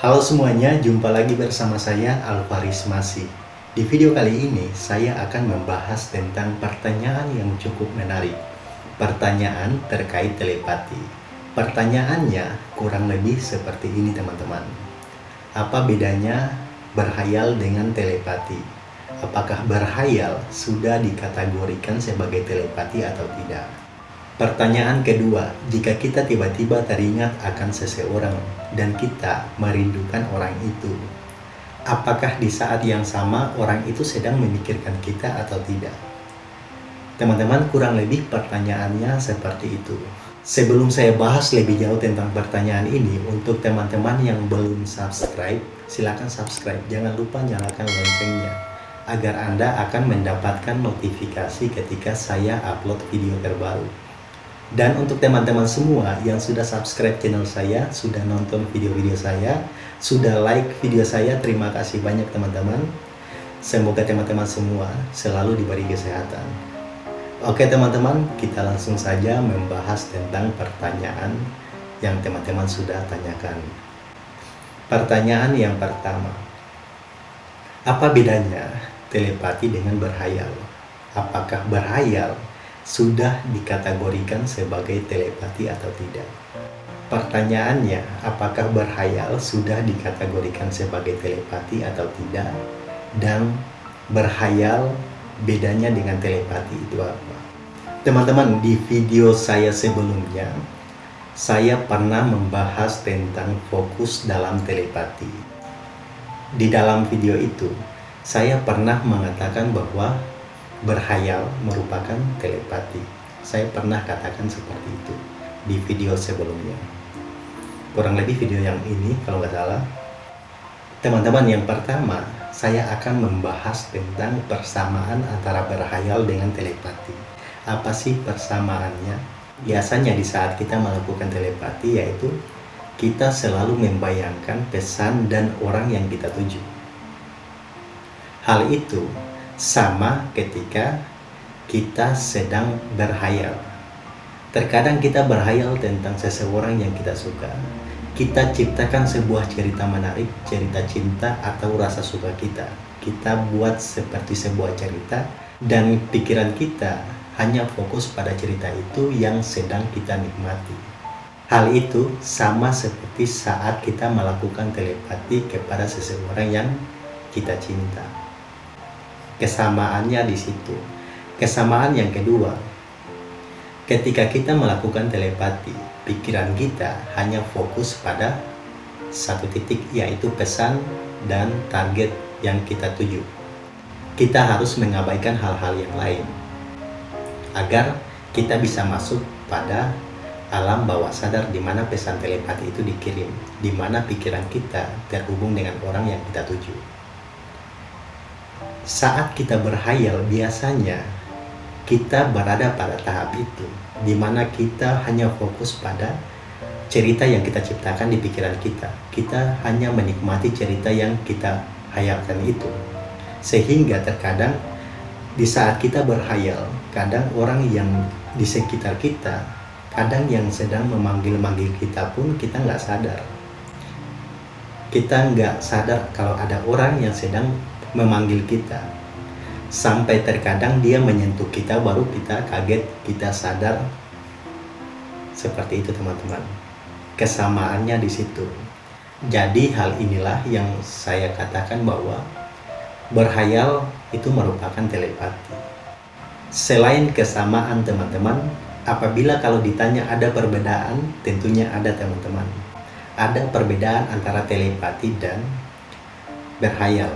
Halo semuanya, jumpa lagi bersama saya Alvaris Masih. Di video kali ini, saya akan membahas tentang pertanyaan yang cukup menarik. Pertanyaan terkait telepati. Pertanyaannya kurang lebih seperti ini teman-teman. Apa bedanya berhayal dengan telepati? Apakah berhayal sudah dikategorikan sebagai telepati atau tidak? Pertanyaan kedua, jika kita tiba-tiba teringat akan seseorang dan kita merindukan orang itu, apakah di saat yang sama orang itu sedang memikirkan kita atau tidak? Teman-teman, kurang lebih pertanyaannya seperti itu. Sebelum saya bahas lebih jauh tentang pertanyaan ini, untuk teman-teman yang belum subscribe, silakan subscribe. Jangan lupa nyalakan loncengnya, agar Anda akan mendapatkan notifikasi ketika saya upload video terbaru. Dan untuk teman-teman semua yang sudah subscribe channel saya, sudah nonton video-video saya, sudah like video saya, terima kasih banyak teman-teman. Semoga teman-teman semua selalu diberi kesehatan. Oke teman-teman, kita langsung saja membahas tentang pertanyaan yang teman-teman sudah tanyakan. Pertanyaan yang pertama, apa bedanya telepati dengan berhayal? Apakah berhayal sudah dikategorikan sebagai telepati atau tidak? Pertanyaannya, apakah berhayal sudah dikategorikan sebagai telepati atau tidak? Dan berhayal bedanya dengan telepati itu apa? Teman-teman, di video saya sebelumnya, saya pernah membahas tentang fokus dalam telepati. Di dalam video itu, saya pernah mengatakan bahwa berhayal merupakan telepati. Saya pernah katakan seperti itu di video sebelumnya. Kurang lebih video yang ini kalau nggak salah. Teman-teman yang pertama, saya akan membahas tentang persamaan antara berhayal dengan telepati. Apa sih persamaannya? Biasanya di saat kita melakukan telepati yaitu kita selalu membayangkan pesan dan orang yang kita tuju. Hal itu sama ketika kita sedang berhayal. Terkadang kita berhayal tentang seseorang yang kita suka. Kita ciptakan sebuah cerita menarik, cerita cinta atau rasa suka kita. Kita buat seperti sebuah cerita dan pikiran kita hanya fokus pada cerita itu yang sedang kita nikmati. Hal itu sama seperti saat kita melakukan telepati kepada seseorang yang kita cinta kesamaannya di situ. Kesamaan yang kedua, ketika kita melakukan telepati, pikiran kita hanya fokus pada satu titik yaitu pesan dan target yang kita tuju. Kita harus mengabaikan hal-hal yang lain agar kita bisa masuk pada alam bawah sadar di mana pesan telepati itu dikirim, di mana pikiran kita terhubung dengan orang yang kita tuju saat kita berhayal biasanya kita berada pada tahap itu di mana kita hanya fokus pada cerita yang kita ciptakan di pikiran kita. Kita hanya menikmati cerita yang kita hayalkan itu. Sehingga terkadang di saat kita berhayal kadang orang yang di sekitar kita kadang yang sedang memanggil-manggil kita pun kita nggak sadar. Kita nggak sadar kalau ada orang yang sedang memanggil kita. Sampai terkadang dia menyentuh kita baru kita kaget kita sadar. Seperti itu teman-teman. Kesamaannya di situ. Jadi hal inilah yang saya katakan bahwa berhayal itu merupakan telepati. Selain kesamaan teman-teman apabila kalau ditanya ada perbedaan tentunya ada teman-teman. Ada perbedaan antara telepati dan berhayal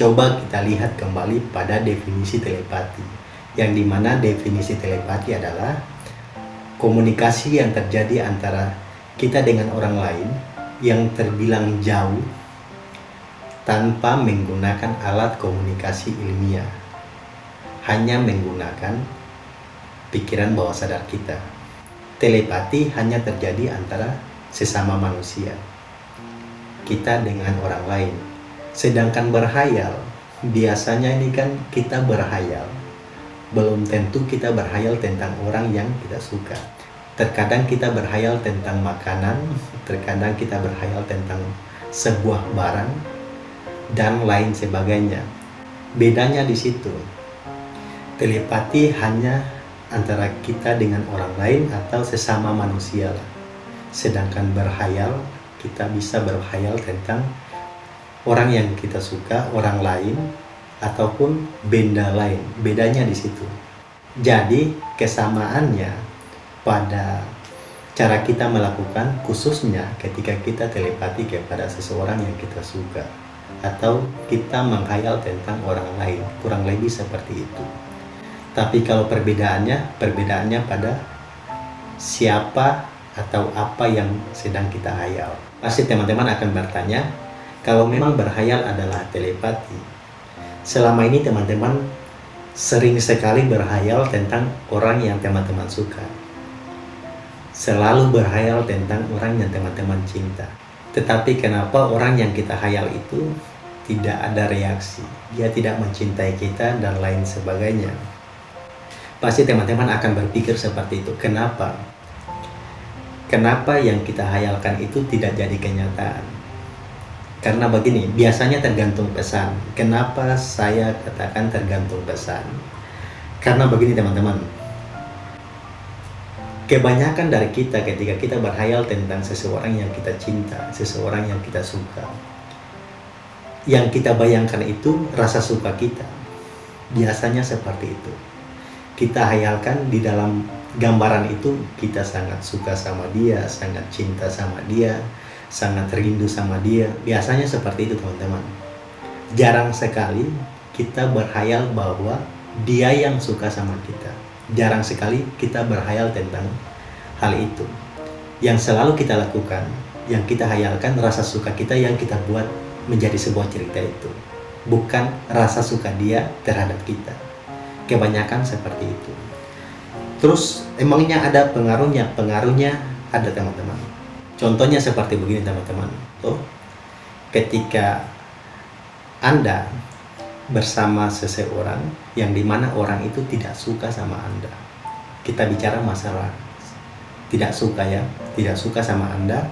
Coba kita lihat kembali pada definisi telepati, yang di mana definisi telepati adalah komunikasi yang terjadi antara kita dengan orang lain yang terbilang jauh tanpa menggunakan alat komunikasi ilmiah, hanya menggunakan pikiran bawah sadar kita. Telepati hanya terjadi antara sesama manusia, kita dengan orang lain, Sedangkan berhayal, biasanya ini kan kita berhayal. Belum tentu kita berhayal tentang orang yang kita suka. Terkadang kita berhayal tentang makanan, terkadang kita berhayal tentang sebuah barang, dan lain sebagainya. Bedanya di situ. Telepati hanya antara kita dengan orang lain atau sesama manusia. Sedangkan berhayal, kita bisa berhayal tentang orang yang kita suka, orang lain, ataupun benda lain. Bedanya di situ. Jadi kesamaannya pada cara kita melakukan khususnya ketika kita telepati kepada seseorang yang kita suka atau kita menghayal tentang orang lain kurang lebih seperti itu tapi kalau perbedaannya perbedaannya pada siapa atau apa yang sedang kita hayal pasti teman-teman akan bertanya kalau memang berhayal adalah telepati selama ini teman-teman sering sekali berhayal tentang orang yang teman-teman suka selalu berhayal tentang orang yang teman-teman cinta tetapi kenapa orang yang kita hayal itu tidak ada reaksi, dia tidak mencintai kita dan lain sebagainya. Pasti teman-teman akan berpikir seperti itu. Kenapa? Kenapa yang kita hayalkan itu tidak jadi kenyataan? Karena begini, biasanya tergantung pesan. Kenapa saya katakan tergantung pesan? Karena begini teman-teman, kebanyakan dari kita ketika kita berhayal tentang seseorang yang kita cinta, seseorang yang kita suka, yang kita bayangkan itu rasa suka kita. Biasanya seperti itu. Kita hayalkan di dalam gambaran itu kita sangat suka sama dia, sangat cinta sama dia, sangat rindu sama dia. Biasanya seperti itu teman-teman. Jarang sekali kita berhayal bahwa dia yang suka sama kita jarang sekali kita berhayal tentang hal itu. Yang selalu kita lakukan, yang kita hayalkan rasa suka kita yang kita buat menjadi sebuah cerita itu. Bukan rasa suka dia terhadap kita. Kebanyakan seperti itu. Terus emangnya ada pengaruhnya? Pengaruhnya ada teman-teman. Contohnya seperti begini teman-teman. Tuh, ketika Anda bersama seseorang yang di mana orang itu tidak suka sama Anda. Kita bicara masalah tidak suka ya, tidak suka sama Anda.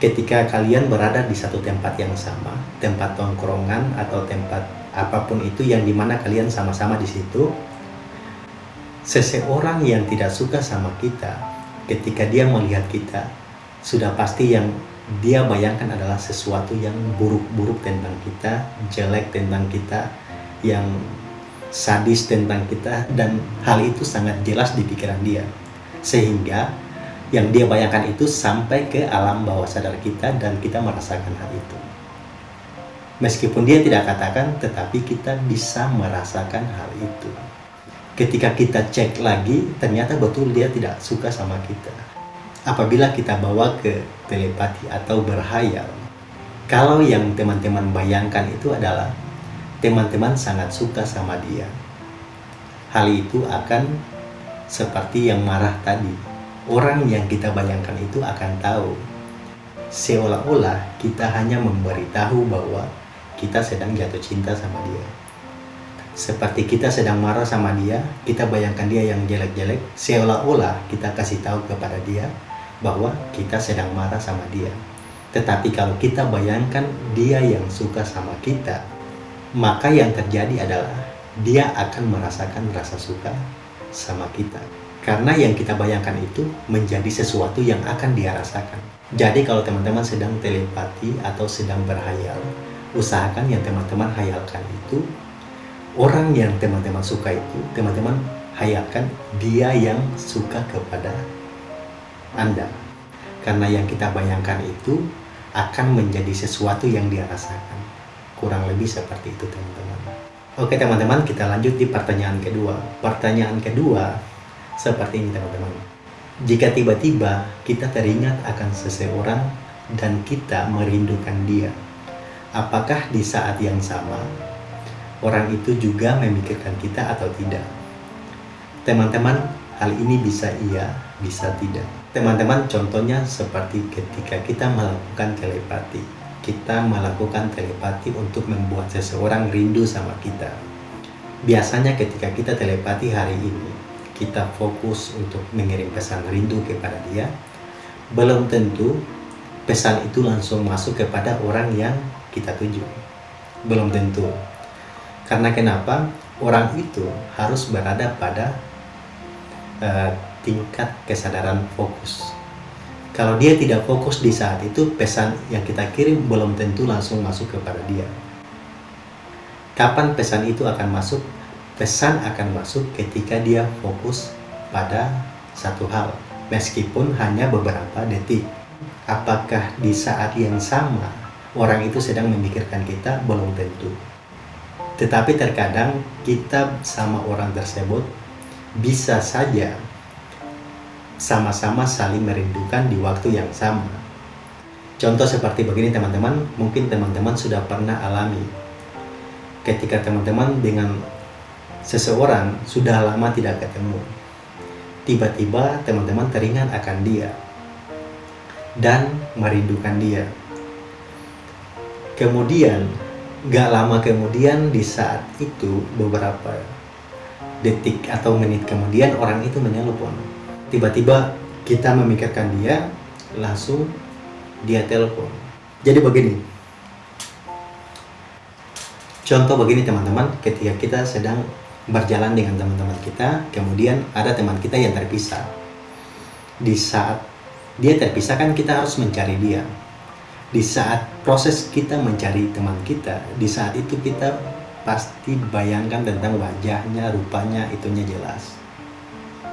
Ketika kalian berada di satu tempat yang sama, tempat tongkrongan atau tempat apa pun itu yang di mana kalian sama-sama di situ, seseorang yang tidak suka sama kita, ketika dia melihat kita, sudah pasti yang dia bayangkan adalah sesuatu yang buruk-buruk tentang kita, jelek tentang kita, yang sadis tentang kita dan hal itu sangat jelas di pikiran dia. Sehingga yang dia bayangkan itu sampai ke alam bawah sadar kita dan kita merasakan hal itu. Meskipun dia tidak katakan tetapi kita bisa merasakan hal itu. Ketika kita cek lagi ternyata betul dia tidak suka sama kita apabila kita bawa ke telepati atau berhayal kalau yang teman-teman bayangkan itu adalah teman-teman sangat suka sama dia. Hal itu akan seperti yang marah tadi. Orang yang kita bayangkan itu akan tahu. Seolah-olah kita hanya memberitahu bahwa kita sedang jatuh cinta sama dia. Seperti kita sedang marah sama dia, kita bayangkan dia yang jelek-jelek, seolah-olah kita kasih tahu kepada dia bahwa kita sedang marah sama dia. Tetapi kalau kita bayangkan dia yang suka sama kita, maka yang terjadi adalah dia akan merasakan rasa suka sama kita. Karena yang kita bayangkan itu menjadi sesuatu yang akan dia rasakan. Jadi kalau teman-teman sedang telepati atau sedang berhayal, usahakan yang teman-teman hayalkan itu, orang yang teman-teman suka itu, teman-teman hayalkan dia yang suka kepada Anda. Karena yang kita bayangkan itu akan menjadi sesuatu yang dia rasakan. Kurang lebih seperti itu teman-teman. Oke teman-teman, kita lanjut di pertanyaan kedua. Pertanyaan kedua seperti ini teman-teman. Jika tiba-tiba kita teringat akan seseorang dan kita merindukan dia, apakah di saat yang sama orang itu juga memikirkan kita atau tidak? Teman-teman, hal ini bisa iya, bisa tidak. Teman-teman, contohnya seperti ketika kita melakukan telepati kita melakukan telepati untuk membuat seseorang rindu sama kita. Biasanya ketika kita telepati hari ini, kita fokus untuk mengirim pesan rindu kepada dia, belum tentu pesan itu langsung masuk kepada orang yang kita tuju. Belum tentu. Karena kenapa? Orang itu harus berada pada uh, tingkat kesadaran fokus. Kalau dia tidak fokus di saat itu, pesan yang kita kirim belum tentu langsung masuk kepada dia. Kapan pesan itu akan masuk? Pesan akan masuk ketika dia fokus pada satu hal, meskipun hanya beberapa detik. Apakah di saat yang sama orang itu sedang memikirkan kita? Belum tentu. Tetapi terkadang kita sama orang tersebut bisa saja sama-sama saling merindukan di waktu yang sama. Contoh seperti begini teman-teman, mungkin teman-teman sudah pernah alami. Ketika teman-teman dengan seseorang sudah lama tidak ketemu, tiba-tiba teman-teman teringat akan dia dan merindukan dia. Kemudian, gak lama kemudian di saat itu beberapa detik atau menit. Kemudian orang itu menelpon tiba-tiba kita memikirkan dia langsung dia telepon. Jadi begini. Contoh begini teman-teman. Ketika kita sedang berjalan dengan teman-teman kita kemudian ada teman kita yang terpisah. Di saat dia terpisah kan kita harus mencari dia. Di saat proses kita mencari teman kita di saat itu kita pasti bayangkan tentang wajahnya rupanya itunya jelas.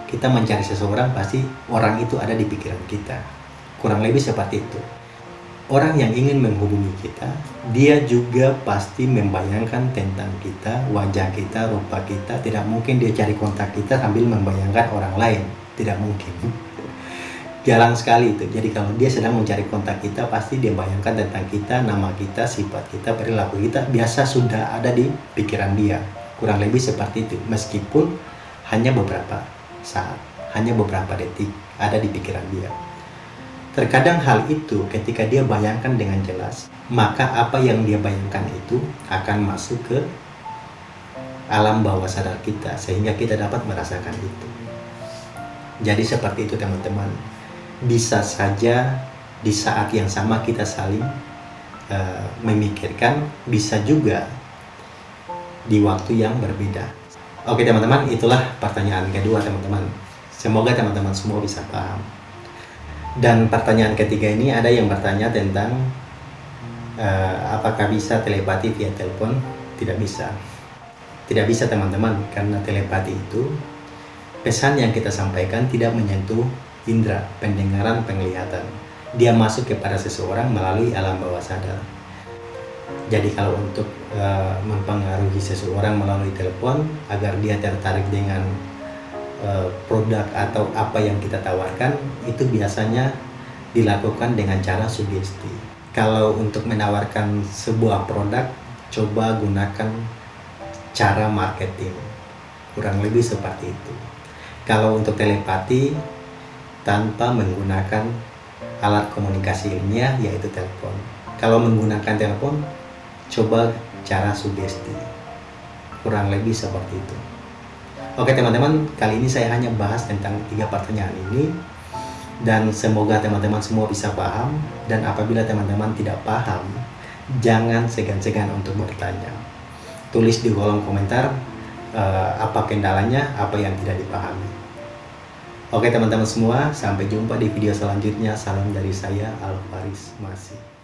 Kita mencari seseorang pasti orang itu ada di pikiran kita. Kurang lebih seperti itu. Orang yang ingin menghubungi kita dia juga pasti membayangkan tentang kita wajah kita rupa kita. Tidak mungkin dia cari kontak kita sambil membayangkan orang lain. Tidak mungkin jarang sekali itu jadi kalau dia sedang mencari kontak kita pasti dia bayangkan tentang kita nama kita sifat kita perilaku kita biasa sudah ada di pikiran dia kurang lebih seperti itu meskipun hanya beberapa saat, hanya beberapa detik ada di pikiran dia. Terkadang hal itu ketika dia bayangkan dengan jelas, maka apa yang dia bayangkan itu akan masuk ke alam bawah sadar kita sehingga kita dapat merasakan itu. Jadi seperti itu teman-teman. Bisa saja di saat yang sama kita saling uh, memikirkan, bisa juga di waktu yang berbeda. Oke teman-teman, itulah pertanyaan kedua teman-teman. Semoga teman-teman semua bisa paham. Dan pertanyaan ketiga ini ada yang bertanya tentang uh, apakah bisa telepati via telepon? Tidak bisa. Tidak bisa teman-teman, karena telepati itu pesan yang kita sampaikan tidak menyentuh indera, pendengaran, penglihatan. Dia masuk kepada seseorang melalui alam bawah sadar. Jadi kalau untuk uh, mempengaruhi seseorang melalui telepon agar dia tertarik dengan uh, produk atau apa yang kita tawarkan itu biasanya dilakukan dengan cara sugesti. Kalau untuk menawarkan sebuah produk, coba gunakan cara marketing. Kurang lebih seperti itu. Kalau untuk telepati, tanpa menggunakan alat komunikasi ilmiah yaitu telepon. Kalau menggunakan telepon, coba cara sugesti. Kurang lebih seperti itu. Oke teman-teman kali ini saya hanya bahas tentang tiga pertanyaan ini. Dan semoga teman-teman semua bisa paham. Dan apabila teman-teman tidak paham jangan segan-segan untuk bertanya. Tulis di kolom komentar uh, apa kendalanya apa yang tidak dipahami oke teman-teman semua sampai jumpa di video selanjutnya. Salam dari saya Alvaris Masih